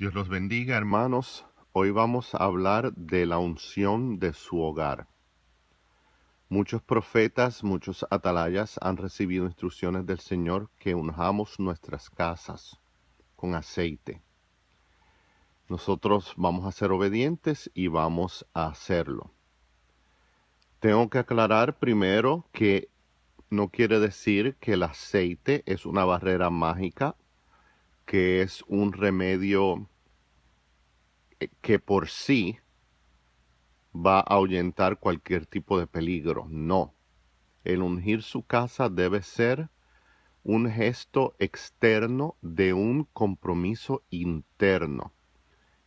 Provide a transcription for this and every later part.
Dios los bendiga, hermanos. Hoy vamos a hablar de la unción de su hogar. Muchos profetas, muchos atalayas han recibido instrucciones del Señor que unjamos nuestras casas con aceite. Nosotros vamos a ser obedientes y vamos a hacerlo. Tengo que aclarar primero que no quiere decir que el aceite es una barrera mágica, que es un remedio que por sí va a ahuyentar cualquier tipo de peligro. No. El ungir su casa debe ser un gesto externo de un compromiso interno.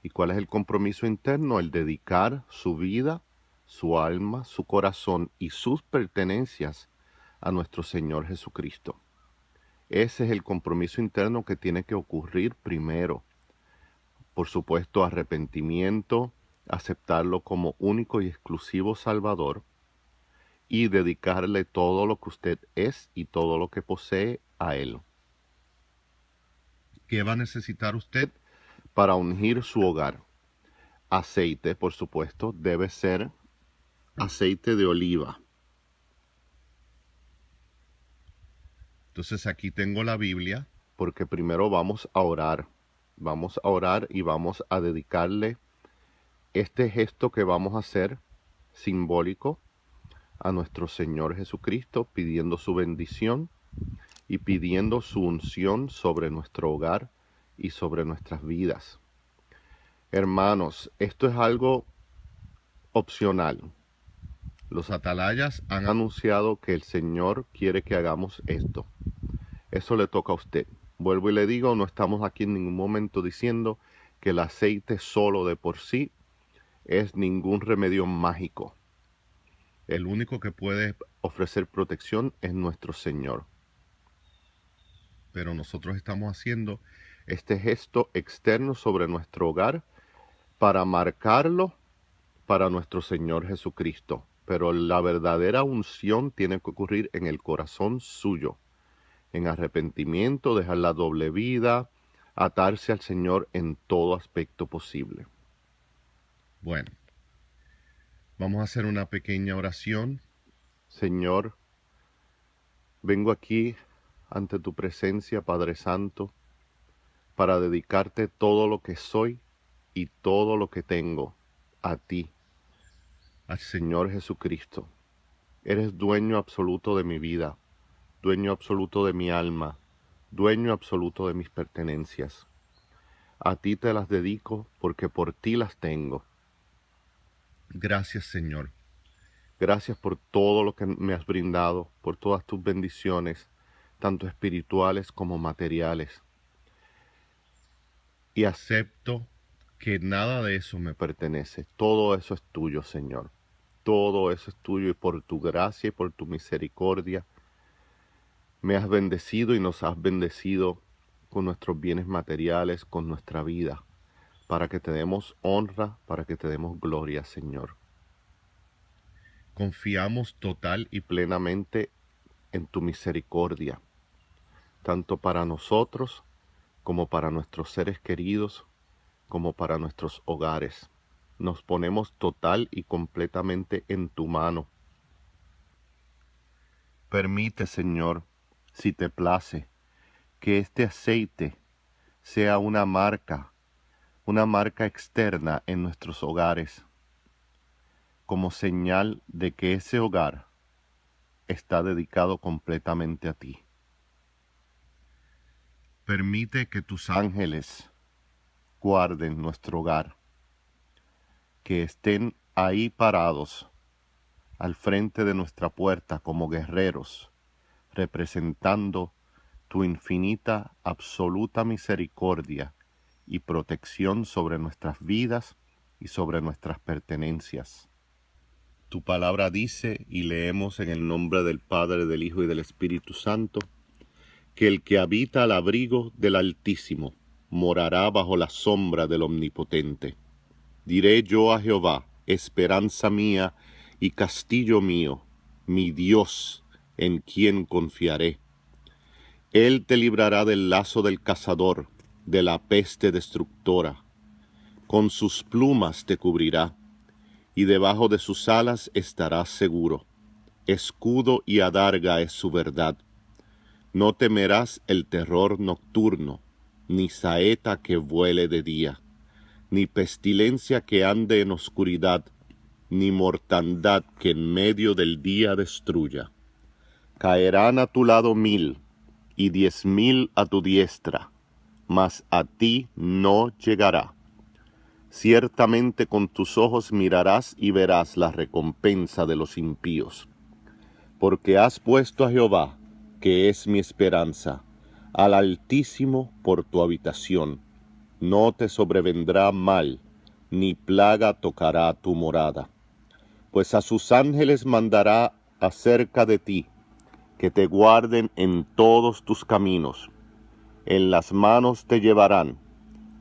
¿Y cuál es el compromiso interno? El dedicar su vida, su alma, su corazón y sus pertenencias a nuestro Señor Jesucristo. Ese es el compromiso interno que tiene que ocurrir primero por supuesto, arrepentimiento, aceptarlo como único y exclusivo Salvador y dedicarle todo lo que usted es y todo lo que posee a Él. ¿Qué va a necesitar usted para ungir su hogar? Aceite, por supuesto, debe ser aceite de oliva. Entonces aquí tengo la Biblia porque primero vamos a orar. Vamos a orar y vamos a dedicarle este gesto que vamos a hacer simbólico a nuestro Señor Jesucristo, pidiendo su bendición y pidiendo su unción sobre nuestro hogar y sobre nuestras vidas. Hermanos, esto es algo opcional. Los atalayas han anunciado que el Señor quiere que hagamos esto. Eso le toca a usted. Vuelvo y le digo, no estamos aquí en ningún momento diciendo que el aceite solo de por sí es ningún remedio mágico. El único que puede ofrecer protección es nuestro Señor. Pero nosotros estamos haciendo este gesto externo sobre nuestro hogar para marcarlo para nuestro Señor Jesucristo. Pero la verdadera unción tiene que ocurrir en el corazón suyo en arrepentimiento, dejar la doble vida, atarse al Señor en todo aspecto posible. Bueno, vamos a hacer una pequeña oración. Señor, vengo aquí ante tu presencia, Padre Santo, para dedicarte todo lo que soy y todo lo que tengo a ti, Señor Jesucristo. Eres dueño absoluto de mi vida dueño absoluto de mi alma, dueño absoluto de mis pertenencias. A ti te las dedico porque por ti las tengo. Gracias Señor. Gracias por todo lo que me has brindado, por todas tus bendiciones, tanto espirituales como materiales. Y acepto que nada de eso me pertenece. Todo eso es tuyo, Señor. Todo eso es tuyo y por tu gracia y por tu misericordia me has bendecido y nos has bendecido con nuestros bienes materiales, con nuestra vida, para que te demos honra, para que te demos gloria, Señor. Confiamos total y plenamente en tu misericordia, tanto para nosotros como para nuestros seres queridos, como para nuestros hogares. Nos ponemos total y completamente en tu mano. Permite, Señor, si te place, que este aceite sea una marca, una marca externa en nuestros hogares, como señal de que ese hogar está dedicado completamente a ti. Permite que tus ángeles guarden nuestro hogar, que estén ahí parados al frente de nuestra puerta como guerreros, representando tu infinita, absoluta misericordia y protección sobre nuestras vidas y sobre nuestras pertenencias. Tu palabra dice, y leemos en el nombre del Padre, del Hijo y del Espíritu Santo, que el que habita al abrigo del Altísimo morará bajo la sombra del Omnipotente. Diré yo a Jehová, esperanza mía y castillo mío, mi Dios, en quien confiaré. Él te librará del lazo del cazador, de la peste destructora. con sus plumas te cubrirá, y debajo de sus alas estarás seguro. Escudo y adarga es su verdad. No temerás el terror nocturno, ni saeta que vuele de día, ni pestilencia que ande en oscuridad, ni mortandad que en medio del día destruya. Caerán a tu lado mil, y diez mil a tu diestra, mas a ti no llegará. Ciertamente con tus ojos mirarás y verás la recompensa de los impíos. Porque has puesto a Jehová, que es mi esperanza, al Altísimo por tu habitación. No te sobrevendrá mal, ni plaga tocará tu morada. Pues a sus ángeles mandará acerca de ti, que te guarden en todos tus caminos. En las manos te llevarán,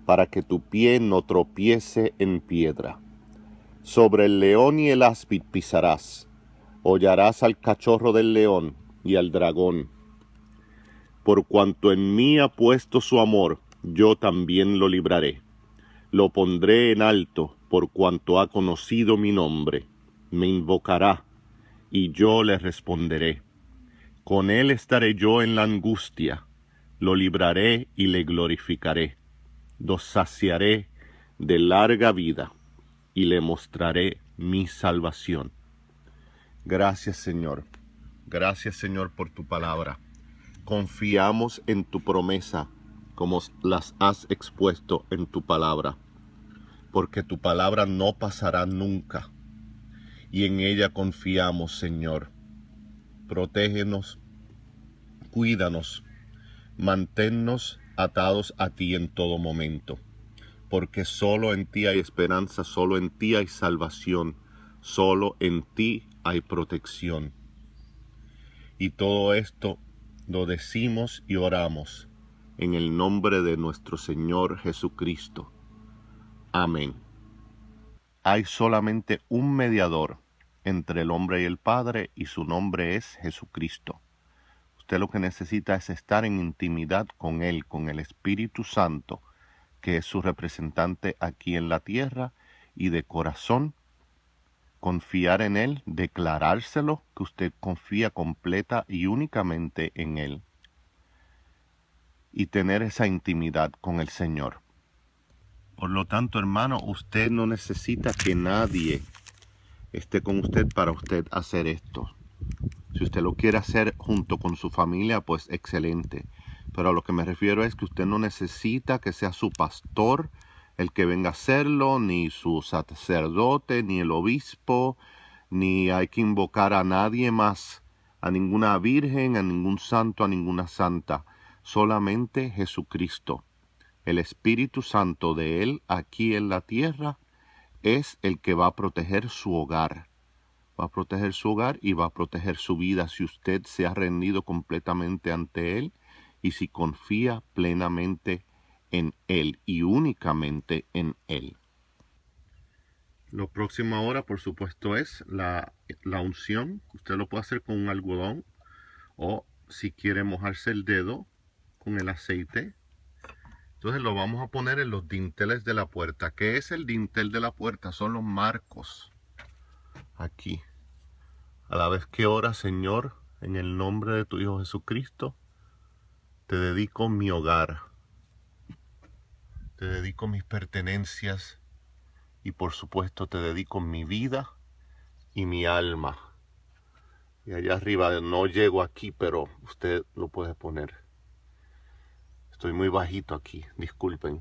para que tu pie no tropiece en piedra. Sobre el león y el áspid pisarás, hollarás al cachorro del león y al dragón por cuanto en mí ha puesto su amor, yo también lo libraré. Lo pondré en alto, por cuanto ha conocido mi nombre. Me invocará, y yo le responderé. Con él estaré yo en la angustia, lo libraré y le glorificaré. Lo saciaré de larga vida, y le mostraré mi salvación. Gracias Señor. Gracias Señor por tu palabra confiamos en tu promesa como las has expuesto en tu palabra, porque tu palabra no pasará nunca, y en ella confiamos, Señor. Protégenos, cuídanos, manténnos atados a ti en todo momento, porque solo en ti hay esperanza, solo en ti hay salvación, solo en ti hay protección. Y todo esto lo decimos y oramos en el nombre de nuestro Señor Jesucristo. Amén. Hay solamente un mediador entre el hombre y el Padre y su nombre es Jesucristo. Usted lo que necesita es estar en intimidad con Él, con el Espíritu Santo, que es su representante aquí en la tierra, y de corazón confiar en Él, declarárselo que usted confía completa y únicamente en Él y tener esa intimidad con el Señor. Por lo tanto, hermano, usted no necesita que nadie esté con usted para usted hacer esto. Si usted lo quiere hacer junto con su familia, pues excelente. Pero a lo que me refiero es que usted no necesita que sea su pastor, el que venga a hacerlo, ni su sacerdote, ni el obispo, ni hay que invocar a nadie más, a ninguna virgen, a ningún santo, a ninguna santa, solamente Jesucristo. El Espíritu Santo de Él aquí en la tierra es el que va a proteger su hogar. Va a proteger su hogar y va a proteger su vida si usted se ha rendido completamente ante Él y si confía plenamente en Él y únicamente en Él. Lo próximo ahora, por supuesto, es la, la, unción. Usted lo puede hacer con un algodón o si quiere mojarse el dedo con el aceite. Entonces lo vamos a poner en los dinteles de la puerta. ¿Qué es el dintel de la puerta? Son los marcos. Aquí. A la vez que ora, Señor, en el nombre de tu Hijo Jesucristo, te dedico mi hogar te dedico mis pertenencias y por supuesto te dedico mi vida y mi alma. Y allá arriba no llego aquí, pero usted lo puede poner. Estoy muy bajito aquí, disculpen.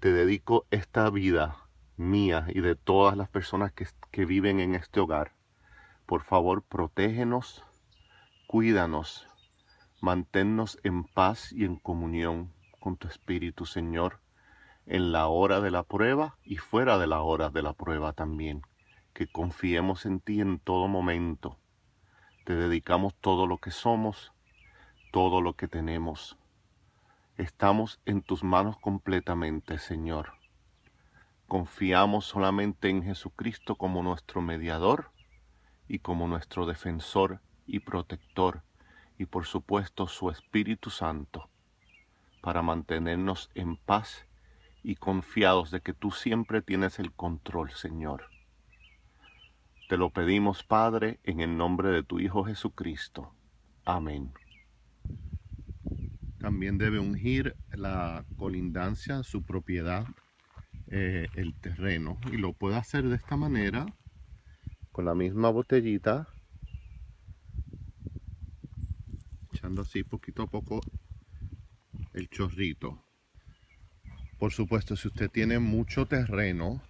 Te dedico esta vida mía y de todas las personas que, que viven en este hogar. Por favor, protégenos, cuídanos, manténnos en paz y en comunión con tu Espíritu, Señor en la hora de la prueba y fuera de la hora de la prueba también. Que confiemos en ti en todo momento. Te dedicamos todo lo que somos, todo lo que tenemos. Estamos en tus manos completamente, Señor. Confiamos solamente en Jesucristo como nuestro mediador y como nuestro defensor y protector y por supuesto su Espíritu Santo para mantenernos en paz y confiados de que tú siempre tienes el control, Señor. Te lo pedimos, Padre, en el nombre de tu Hijo Jesucristo. Amén. También debe ungir la colindancia, su propiedad, eh, el terreno. Y lo puede hacer de esta manera, con la misma botellita, echando así poquito a poco el chorrito. Por supuesto, si usted tiene mucho terreno,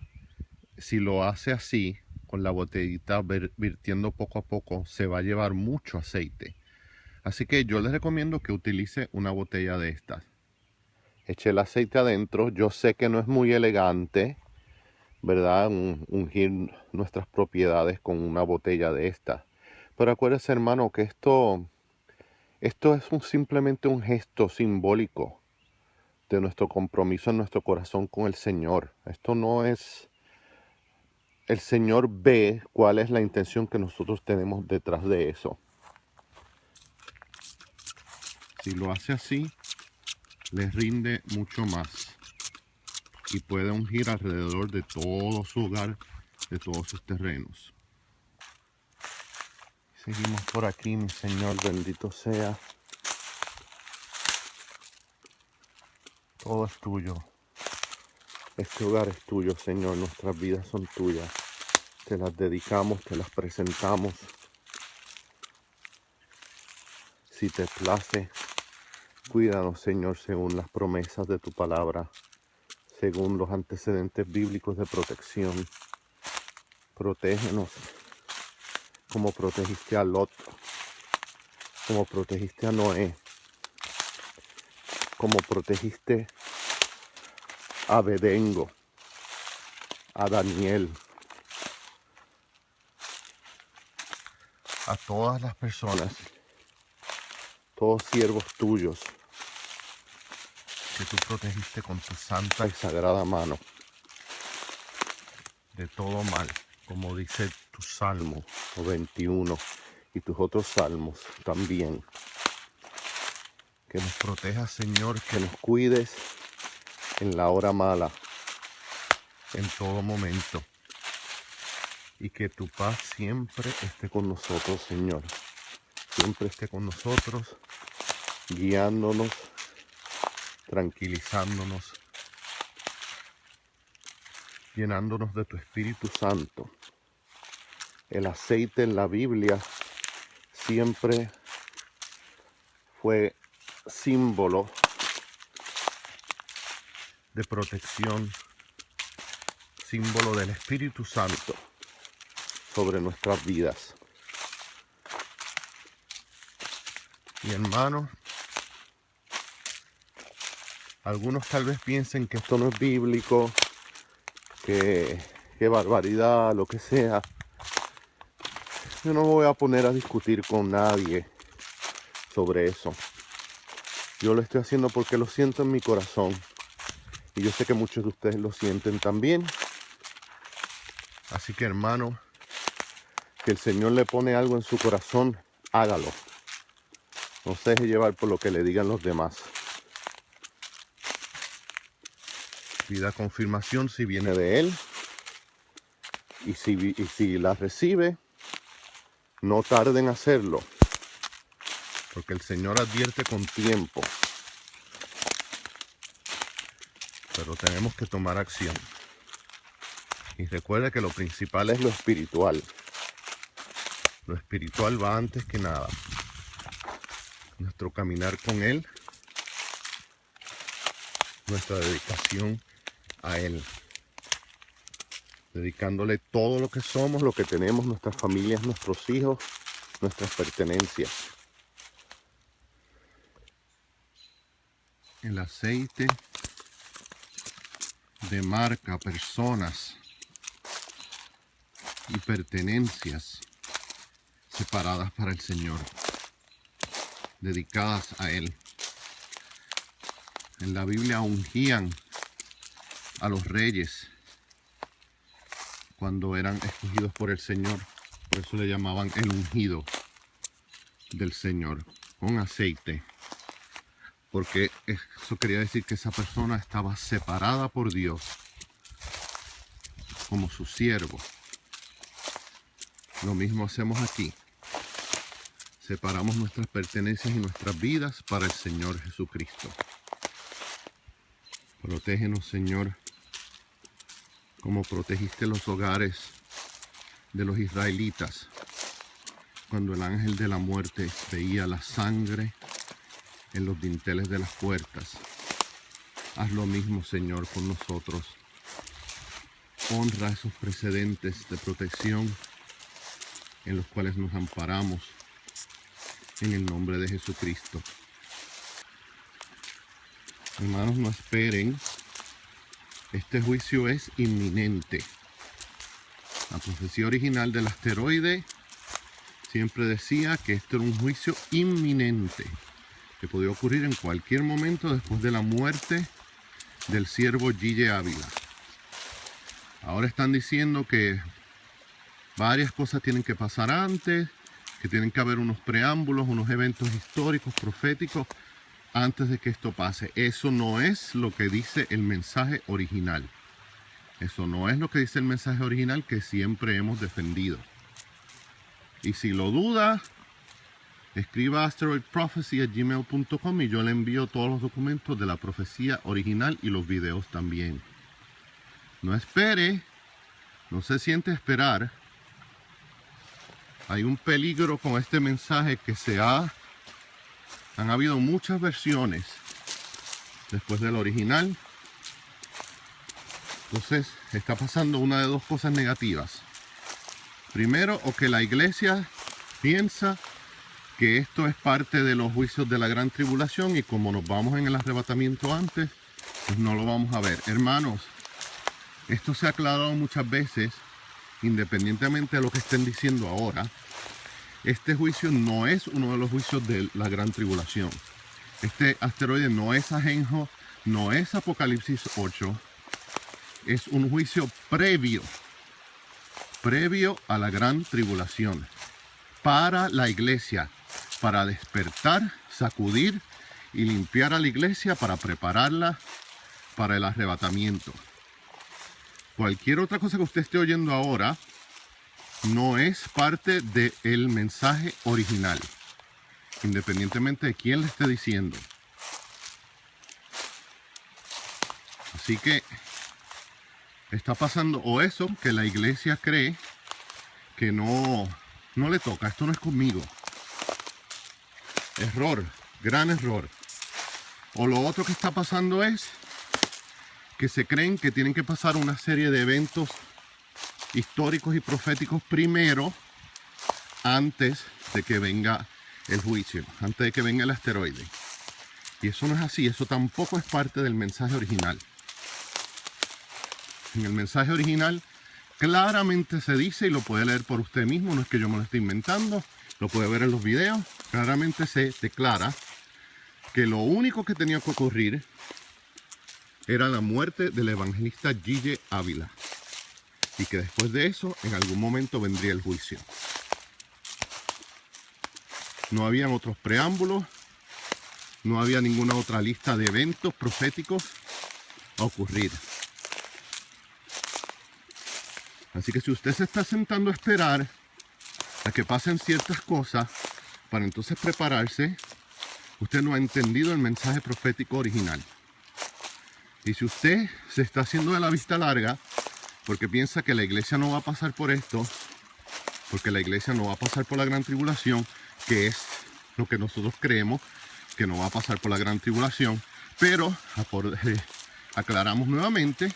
si lo hace así, con la botellita virtiendo poco a poco, se va a llevar mucho aceite. Así que yo les recomiendo que utilice una botella de estas. Eche el aceite adentro. Yo sé que no es muy elegante, ¿verdad? Ungir nuestras propiedades con una botella de estas. Pero acuérdese, hermano, que esto, esto es simplemente un gesto simbólico de nuestro compromiso en nuestro corazón con el Señor. Esto no es... El Señor ve cuál es la intención que nosotros tenemos detrás de eso. Si lo hace así, les rinde mucho más y puede ungir alrededor de todo su hogar, de todos sus terrenos. Seguimos por aquí, mi Señor, bendito sea. Todo es tuyo. Este hogar es tuyo, Señor. Nuestras vidas son tuyas. Te las dedicamos, te las presentamos. Si te place, cuídanos, Señor, según las promesas de tu palabra, según los antecedentes bíblicos de protección. Protégenos como protegiste a Lot, como protegiste a Noé, como protegiste a Bedengo, a Daniel, a todas las personas, todos siervos tuyos, que tú protegiste con tu santa y sagrada mano de todo mal, como dice tu Salmo 21 y tus otros salmos también. Que nos protejas, Señor, que nos cuides en la hora mala, en todo momento. Y que tu paz siempre esté con nosotros, Señor. Siempre esté con nosotros, guiándonos, tranquilizándonos, llenándonos de tu Espíritu Santo. El aceite en la Biblia siempre fue símbolo de protección, símbolo del Espíritu Santo sobre nuestras vidas. Y hermanos, algunos tal vez piensen que esto no es bíblico, que, barbaridad, lo que sea. Yo no voy a poner a discutir con nadie sobre eso. Yo lo estoy haciendo porque lo siento en mi corazón. Y yo sé que muchos de ustedes lo sienten también. Así que hermano, que el Señor le pone algo en su corazón, hágalo. No se deje llevar por lo que le digan los demás. Pida confirmación si viene de Él. Y si, si la recibe, no tarde en hacerlo. Porque el Señor advierte con tiempo pero tenemos que tomar acción. Y recuerda que lo principal es lo espiritual. Lo espiritual va antes que nada. Nuestro caminar con Él, nuestra dedicación a Él. Dedicándole todo lo que somos, lo que tenemos, nuestras familias, nuestros hijos, nuestras pertenencias. El aceite de marca, personas y pertenencias separadas para el Señor, dedicadas a Él. En la Biblia ungían a los reyes cuando eran escogidos por el Señor. Por eso le llamaban el ungido del Señor, con aceite porque eso quería decir que esa persona estaba separada por Dios como su siervo. Lo mismo hacemos aquí. Separamos nuestras pertenencias y nuestras vidas para el Señor Jesucristo. Protégenos, Señor, como protegiste los hogares de los israelitas cuando el ángel de la muerte veía la sangre en los dinteles de las puertas. Haz lo mismo, Señor, con nosotros. Honra esos precedentes de protección en los cuales nos amparamos en el nombre de Jesucristo. Hermanos, no esperen. Este juicio es inminente. La profecía original del asteroide siempre decía que esto era un juicio inminente que podía ocurrir en cualquier momento después de la muerte del siervo Gille Ávila. Ahora están diciendo que varias cosas tienen que pasar antes, que tienen que haber unos preámbulos, unos eventos históricos, proféticos, antes de que esto pase. Eso no es lo que dice el mensaje original. Eso no es lo que dice el mensaje original que siempre hemos defendido. Y si lo duda, escriba asteroidprophecy.gmail.com y yo le envío todos los documentos de la profecía original y los videos también. No espere, no se siente esperar. Hay un peligro con este mensaje que se ha... Han habido muchas versiones después del original. Entonces está pasando una de dos cosas negativas. Primero, o que la iglesia piensa que esto es parte de los juicios de la gran tribulación y como nos vamos en el arrebatamiento antes, pues no lo vamos a ver. Hermanos, esto se ha aclarado muchas veces, independientemente de lo que estén diciendo ahora. Este juicio no es uno de los juicios de la gran tribulación. Este asteroide no es ajenjo, no es Apocalipsis 8. Es un juicio previo previo a la gran tribulación, para la iglesia, para despertar, sacudir y limpiar a la iglesia para prepararla para el arrebatamiento. Cualquier otra cosa que usted esté oyendo ahora no es parte del mensaje original, independientemente de quién le esté diciendo. Así que está pasando o eso que la iglesia cree que no, no le toca, esto no es conmigo. Error, gran error. O lo otro que está pasando es que se creen que tienen que pasar una serie de eventos históricos y proféticos primero antes de que venga el juicio, antes de que venga el asteroide. Y eso no es así, eso tampoco es parte del mensaje original en el mensaje original claramente se dice y lo puede leer por usted mismo, no es que yo me lo esté inventando, lo puede ver en los videos, claramente se declara que lo único que tenía que ocurrir era la muerte del evangelista Gille Ávila y que después de eso en algún momento vendría el juicio. No habían otros preámbulos, no había ninguna otra lista de eventos proféticos a ocurrir. Así que si usted se está sentando a esperar a que pasen ciertas cosas para entonces prepararse, usted no ha entendido el mensaje profético original. Y si usted se está haciendo de la vista larga porque piensa que la iglesia no va a pasar por esto, porque la iglesia no va a pasar por la gran tribulación, que es lo que nosotros creemos que no va a pasar por la gran tribulación, pero aclaramos nuevamente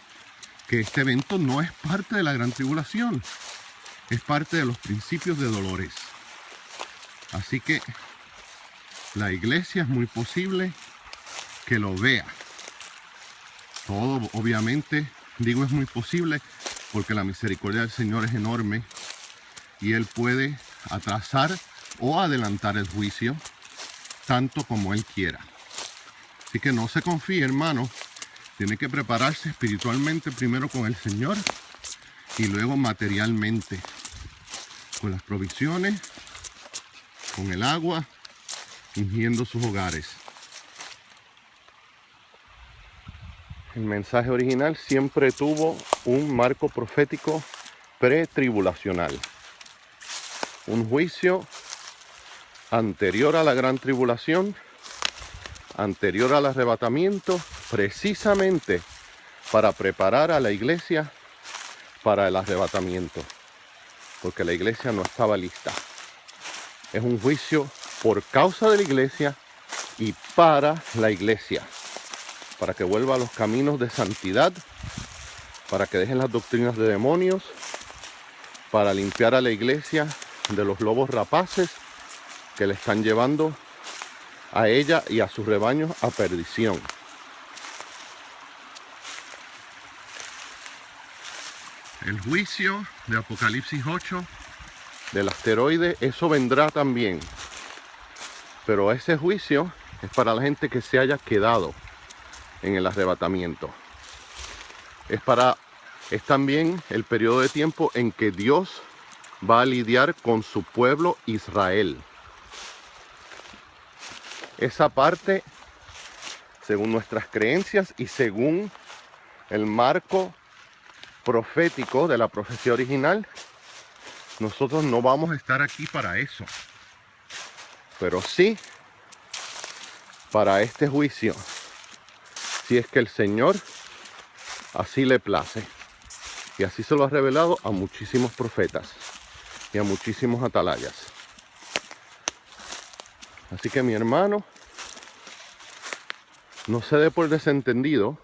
que este evento no es parte de la gran tribulación, es parte de los principios de dolores. Así que la iglesia es muy posible que lo vea. Todo, obviamente, digo es muy posible porque la misericordia del Señor es enorme y Él puede atrasar o adelantar el juicio tanto como Él quiera. Así que no se confíe, hermano, tiene que prepararse espiritualmente primero con el Señor y luego materialmente con las provisiones, con el agua, ungiendo sus hogares. El mensaje original siempre tuvo un marco profético pretribulacional. Un juicio anterior a la gran tribulación, anterior al arrebatamiento, precisamente para preparar a la iglesia para el arrebatamiento, porque la iglesia no estaba lista. Es un juicio por causa de la iglesia y para la iglesia para que vuelva a los caminos de santidad, para que dejen las doctrinas de demonios, para limpiar a la iglesia de los lobos rapaces que le están llevando a ella y a sus rebaños a perdición. El juicio de Apocalipsis 8 del asteroide, eso vendrá también. Pero ese juicio es para la gente que se haya quedado en el arrebatamiento. Es para es también el periodo de tiempo en que Dios va a lidiar con su pueblo Israel. Esa parte, según nuestras creencias y según el marco profético de la profecía original, nosotros no vamos a estar aquí para eso. Pero sí para este juicio si es que el Señor así le place. Y así se lo ha revelado a muchísimos profetas y a muchísimos atalayas. Así que mi hermano, no se dé por desentendido,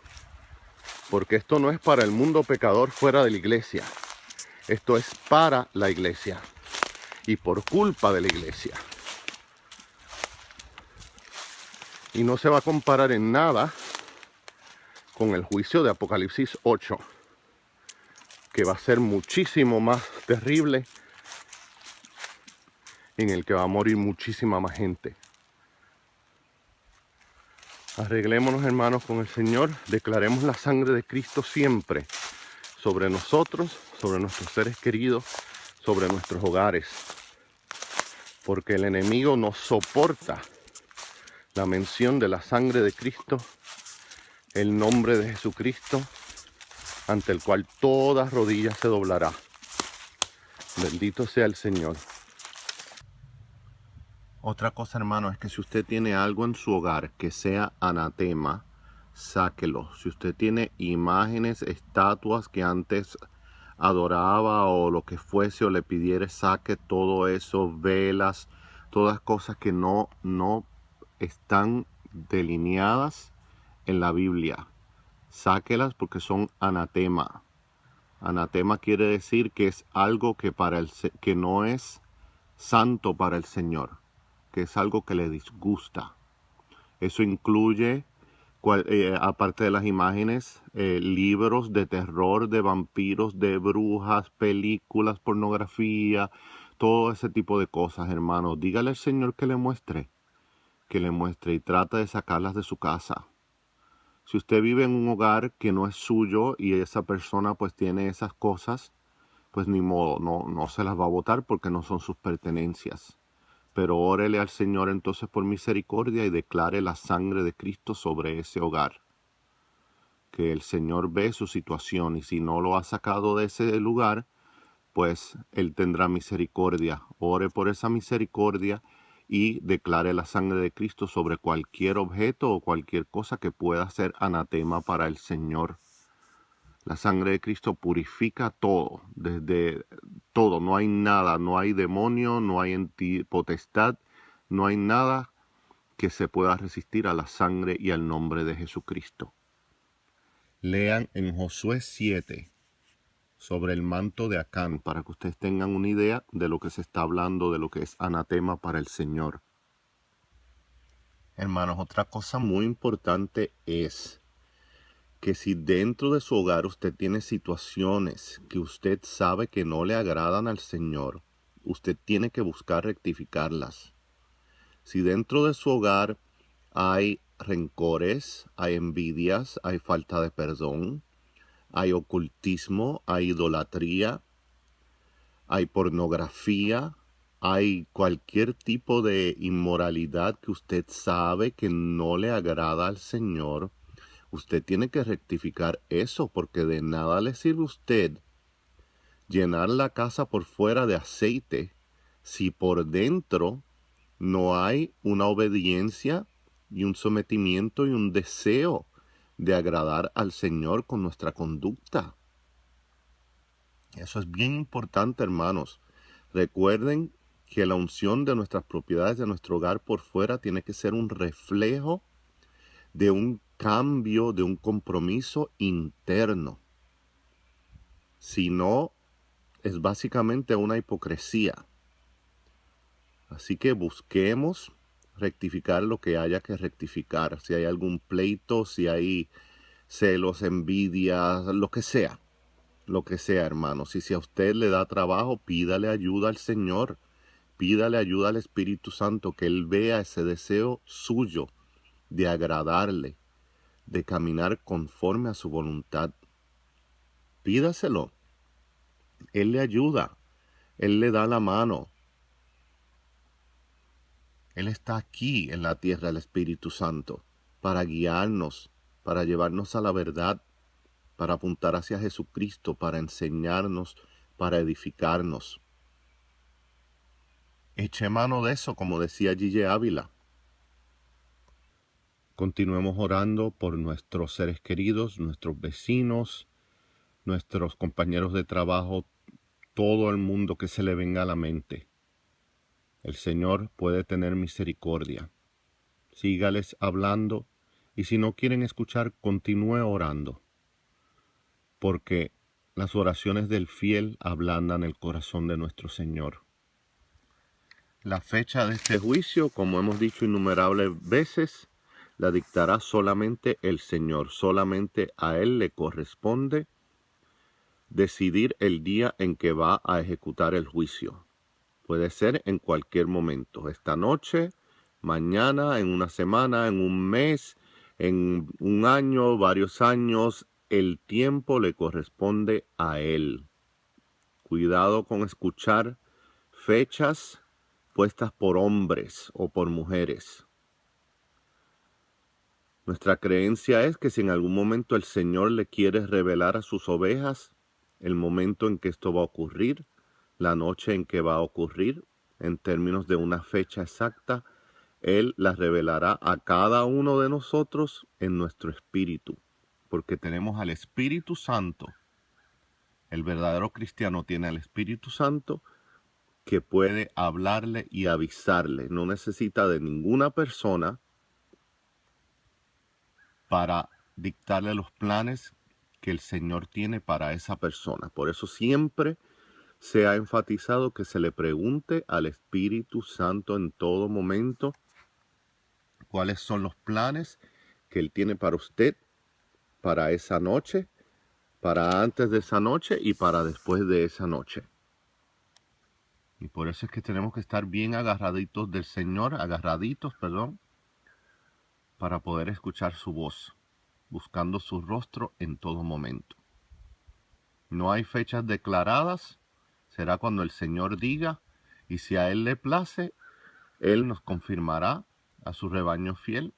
porque esto no es para el mundo pecador fuera de la iglesia. Esto es para la iglesia y por culpa de la iglesia. Y no se va a comparar en nada con el juicio de Apocalipsis 8, que va a ser muchísimo más terrible, en el que va a morir muchísima más gente. Arreglémonos hermanos con el Señor, declaremos la sangre de Cristo siempre sobre nosotros, sobre nuestros seres queridos, sobre nuestros hogares. Porque el enemigo no soporta la mención de la sangre de Cristo el nombre de Jesucristo, ante el cual toda rodilla se doblará. Bendito sea el Señor. Otra cosa, hermano, es que si usted tiene algo en su hogar que sea anatema, sáquelo. Si usted tiene imágenes, estatuas que antes adoraba o lo que fuese o le pidiere, saque todo eso, velas, todas cosas que no, no están delineadas en la Biblia. Sáquelas porque son anatema. Anatema quiere decir que es algo que, para el, que no es santo para el Señor, que es algo que le disgusta. Eso incluye, eh, aparte de las imágenes, eh, libros de terror, de vampiros, de brujas, películas, pornografía, todo ese tipo de cosas, hermano. Dígale al Señor que le muestre, que le muestre y trata de sacarlas de su casa. Si usted vive en un hogar que no es suyo y esa persona pues tiene esas cosas, pues ni modo, no, no se las va a votar porque no son sus pertenencias. Pero órele al Señor entonces por misericordia y declare la sangre de Cristo sobre ese hogar. Que el Señor ve su situación y si no lo ha sacado de ese lugar, pues Él tendrá misericordia. Ore por esa misericordia y declare la sangre de Cristo sobre cualquier objeto o cualquier cosa que pueda ser anatema para el Señor. La sangre de Cristo purifica todo, desde todo, no hay nada, no hay demonio, no hay potestad, no hay nada que se pueda resistir a la sangre y al nombre de Jesucristo. Lean en Josué 7, sobre el manto de Acán para que ustedes tengan una idea de lo que se está hablando, de lo que es anatema para el Señor. Hermanos, otra cosa muy importante es que si dentro de su hogar usted tiene situaciones que usted sabe que no le agradan al Señor, usted tiene que buscar rectificarlas. Si dentro de su hogar hay rencores, hay envidias, hay falta de perdón, hay ocultismo, hay idolatría, hay pornografía, hay cualquier tipo de inmoralidad que usted sabe que no le agrada al Señor, Usted tiene que rectificar eso porque de nada le sirve a usted llenar la casa por fuera de aceite si por dentro no hay una obediencia y un sometimiento y un deseo de agradar al Señor con nuestra conducta. Eso es bien importante, hermanos. Recuerden que la unción de nuestras propiedades, de nuestro hogar por fuera, tiene que ser un reflejo de un cambio, de un compromiso interno. Si no, es básicamente una hipocresía. Así que busquemos rectificar lo que haya que rectificar. Si hay algún pleito, si hay celos, envidias, lo que sea. Lo que sea, hermano. Si, si a usted le da trabajo, pídale ayuda al Señor. Pídale ayuda al Espíritu Santo, que Él vea ese deseo suyo de agradarle, de caminar conforme a su voluntad. Pídaselo. Él le ayuda. Él le da la mano. Él está aquí en la tierra, el Espíritu Santo, para guiarnos, para llevarnos a la verdad, para apuntar hacia Jesucristo, para enseñarnos, para edificarnos. Eche mano de eso, como decía Gigi Ávila. Continuemos orando por nuestros seres queridos, nuestros vecinos, nuestros compañeros de trabajo, todo el mundo que se le venga a la mente. El Señor puede tener misericordia. Sígales hablando y si no quieren escuchar, continúe orando. Porque las oraciones del fiel ablandan el corazón de nuestro Señor. La fecha de este juicio, como hemos dicho innumerables veces, la dictará solamente el Señor. Solamente a Él le corresponde decidir el día en que va a ejecutar el juicio. Puede ser en cualquier momento, esta noche, mañana, en una semana, en un mes, en un año, varios años. El tiempo le corresponde a Él. Cuidado con escuchar fechas puestas por hombres o por mujeres. Nuestra creencia es que si en algún momento el Señor le quiere revelar a sus ovejas el momento en que esto va a ocurrir, la noche en que va a ocurrir, en términos de una fecha exacta, Él la revelará a cada uno de nosotros en nuestro espíritu, porque tenemos al Espíritu Santo. El verdadero cristiano tiene al Espíritu Santo que puede hablarle y avisarle. No necesita de ninguna persona para dictarle los planes que el Señor tiene para esa persona. Por eso siempre se ha enfatizado que se le pregunte al Espíritu Santo en todo momento cuáles son los planes que Él tiene para usted, para esa noche, para antes de esa noche y para después de esa noche. Y por eso es que tenemos que estar bien agarraditos del Señor, agarraditos, perdón, para poder escuchar su voz, buscando su rostro en todo momento. No hay fechas declaradas, será cuando el Señor diga, y si a Él le place, Él nos confirmará a su rebaño fiel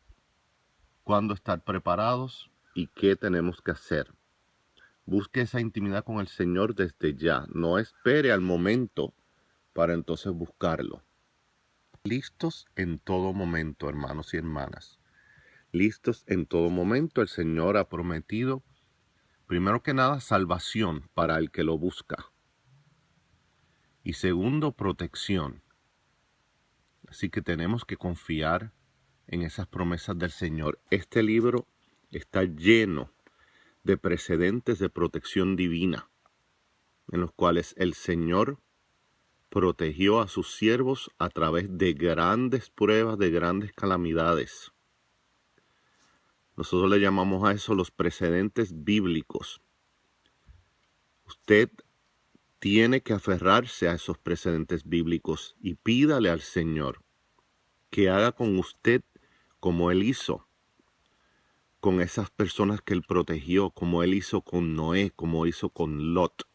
cuándo estar preparados y qué tenemos que hacer. Busque esa intimidad con el Señor desde ya. No espere al momento para entonces buscarlo. Listos en todo momento, hermanos y hermanas. Listos en todo momento. El Señor ha prometido, primero que nada, salvación para el que lo busca. Y segundo, protección. Así que tenemos que confiar en esas promesas del Señor. Este libro está lleno de precedentes de protección divina, en los cuales el Señor protegió a sus siervos a través de grandes pruebas, de grandes calamidades. Nosotros le llamamos a eso los precedentes bíblicos. Usted tiene que aferrarse a esos precedentes bíblicos y pídale al Señor que haga con usted como Él hizo con esas personas que Él protegió, como Él hizo con Noé, como hizo con Lot,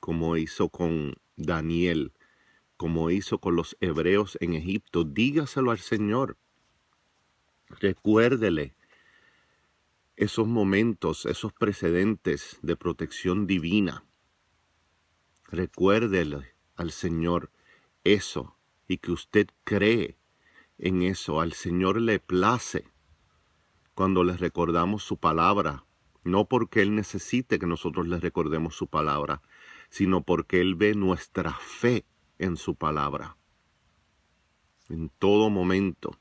como hizo con Daniel, como hizo con los hebreos en Egipto. Dígaselo al Señor. Recuérdele esos momentos, esos precedentes de protección divina. Recuérdele al Señor eso y que usted cree en eso. Al Señor le place cuando le recordamos su palabra, no porque Él necesite que nosotros le recordemos su palabra, sino porque Él ve nuestra fe en su palabra. En todo momento,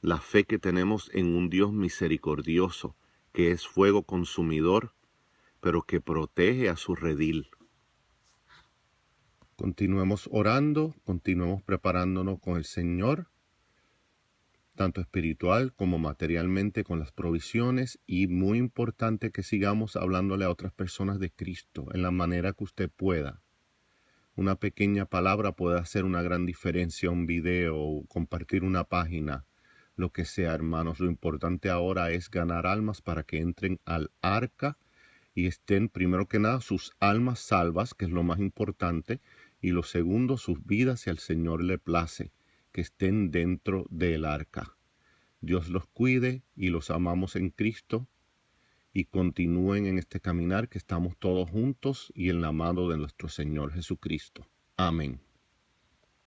la fe que tenemos en un Dios misericordioso, que es fuego consumidor, pero que protege a su redil. Continuemos orando, continuemos preparándonos con el Señor, tanto espiritual como materialmente con las provisiones y muy importante que sigamos hablándole a otras personas de Cristo en la manera que usted pueda. Una pequeña palabra puede hacer una gran diferencia, un video, compartir una página, lo que sea, hermanos. Lo importante ahora es ganar almas para que entren al arca y estén, primero que nada, sus almas salvas, que es lo más importante, y lo segundo, sus vidas, si al Señor le place, que estén dentro del arca. Dios los cuide y los amamos en Cristo y continúen en este caminar que estamos todos juntos y en la mano de nuestro Señor Jesucristo. Amén.